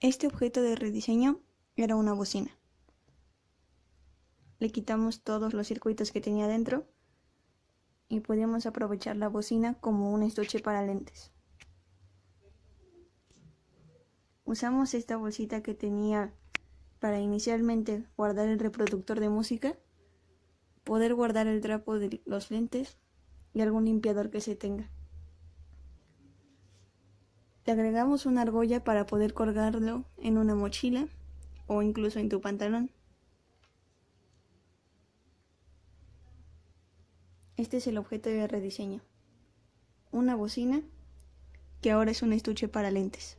Este objeto de rediseño era una bocina. Le quitamos todos los circuitos que tenía dentro y podíamos aprovechar la bocina como un estuche para lentes. Usamos esta bolsita que tenía para inicialmente guardar el reproductor de música, poder guardar el trapo de los lentes y algún limpiador que se tenga. Le agregamos una argolla para poder colgarlo en una mochila o incluso en tu pantalón. Este es el objeto de rediseño. Una bocina que ahora es un estuche para lentes.